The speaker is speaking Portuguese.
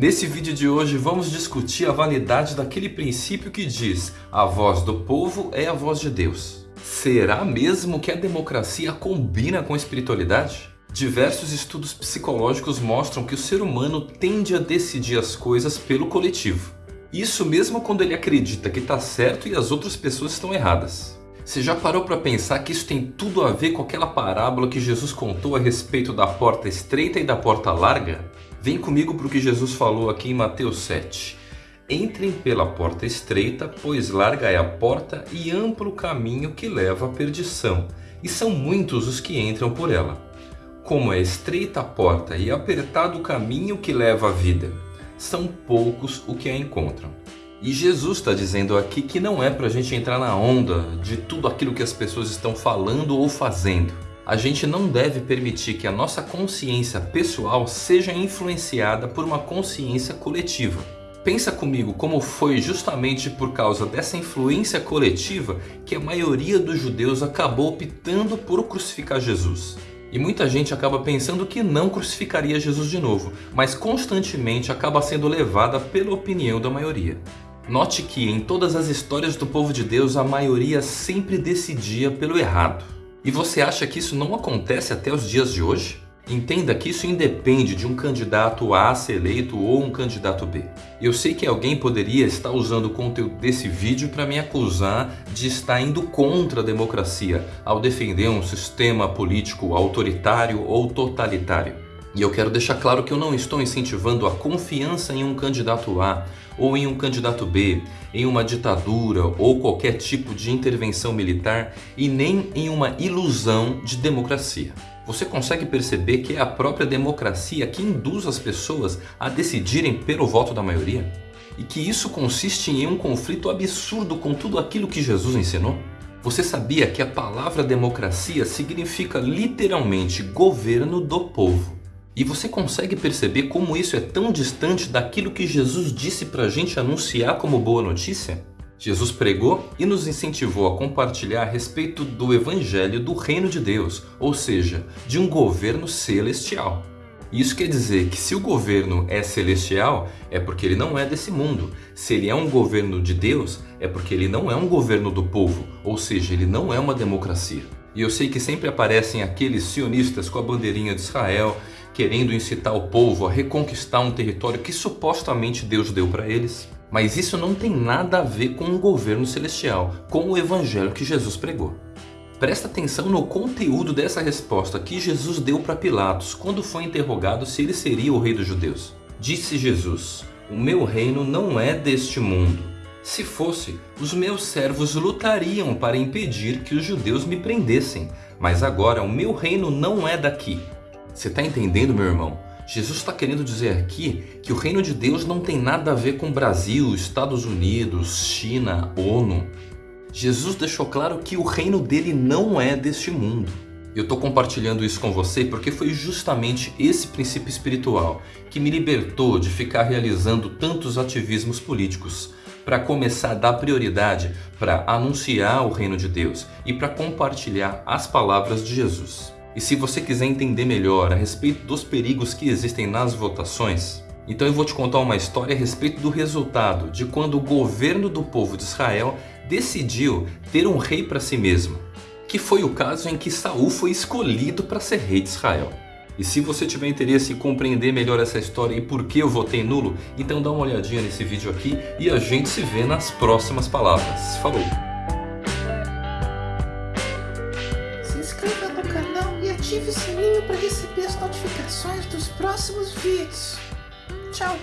Nesse vídeo de hoje vamos discutir a validade daquele princípio que diz a voz do povo é a voz de Deus. Será mesmo que a democracia combina com a espiritualidade? Diversos estudos psicológicos mostram que o ser humano tende a decidir as coisas pelo coletivo. Isso mesmo quando ele acredita que está certo e as outras pessoas estão erradas. Você já parou para pensar que isso tem tudo a ver com aquela parábola que Jesus contou a respeito da porta estreita e da porta larga? Vem comigo para o que Jesus falou aqui em Mateus 7. Entrem pela porta estreita, pois larga é a porta e amplo o caminho que leva à perdição, e são muitos os que entram por ela. Como é estreita a porta e apertado o caminho que leva à vida, são poucos o que a encontram. E Jesus está dizendo aqui que não é para a gente entrar na onda de tudo aquilo que as pessoas estão falando ou fazendo a gente não deve permitir que a nossa consciência pessoal seja influenciada por uma consciência coletiva. Pensa comigo como foi justamente por causa dessa influência coletiva que a maioria dos judeus acabou optando por crucificar Jesus. E muita gente acaba pensando que não crucificaria Jesus de novo, mas constantemente acaba sendo levada pela opinião da maioria. Note que em todas as histórias do povo de Deus a maioria sempre decidia pelo errado. E você acha que isso não acontece até os dias de hoje? Entenda que isso independe de um candidato A ser eleito ou um candidato B. Eu sei que alguém poderia estar usando o conteúdo desse vídeo para me acusar de estar indo contra a democracia ao defender um sistema político autoritário ou totalitário. E eu quero deixar claro que eu não estou incentivando a confiança em um candidato A ou em um candidato B, em uma ditadura ou qualquer tipo de intervenção militar e nem em uma ilusão de democracia. Você consegue perceber que é a própria democracia que induz as pessoas a decidirem pelo voto da maioria? E que isso consiste em um conflito absurdo com tudo aquilo que Jesus ensinou? Você sabia que a palavra democracia significa literalmente governo do povo? E você consegue perceber como isso é tão distante daquilo que Jesus disse para a gente anunciar como boa notícia? Jesus pregou e nos incentivou a compartilhar a respeito do Evangelho do Reino de Deus, ou seja, de um governo celestial. Isso quer dizer que se o governo é celestial, é porque ele não é desse mundo. Se ele é um governo de Deus, é porque ele não é um governo do povo, ou seja, ele não é uma democracia. E eu sei que sempre aparecem aqueles sionistas com a bandeirinha de Israel, querendo incitar o povo a reconquistar um território que supostamente Deus deu para eles. Mas isso não tem nada a ver com o governo celestial, com o evangelho que Jesus pregou. Presta atenção no conteúdo dessa resposta que Jesus deu para Pilatos quando foi interrogado se ele seria o rei dos judeus. Disse Jesus, o meu reino não é deste mundo. Se fosse, os meus servos lutariam para impedir que os judeus me prendessem, mas agora o meu reino não é daqui. Você está entendendo, meu irmão? Jesus está querendo dizer aqui que o reino de Deus não tem nada a ver com Brasil, Estados Unidos, China, ONU. Jesus deixou claro que o reino dele não é deste mundo. Eu estou compartilhando isso com você porque foi justamente esse princípio espiritual que me libertou de ficar realizando tantos ativismos políticos para começar a dar prioridade para anunciar o reino de Deus e para compartilhar as palavras de Jesus. E se você quiser entender melhor a respeito dos perigos que existem nas votações, então eu vou te contar uma história a respeito do resultado de quando o governo do povo de Israel decidiu ter um rei para si mesmo, que foi o caso em que Saul foi escolhido para ser rei de Israel. E se você tiver interesse em compreender melhor essa história e por que eu votei nulo, então dá uma olhadinha nesse vídeo aqui e a gente se vê nas próximas palavras. Falou! Para receber as notificações dos próximos vídeos. Tchau!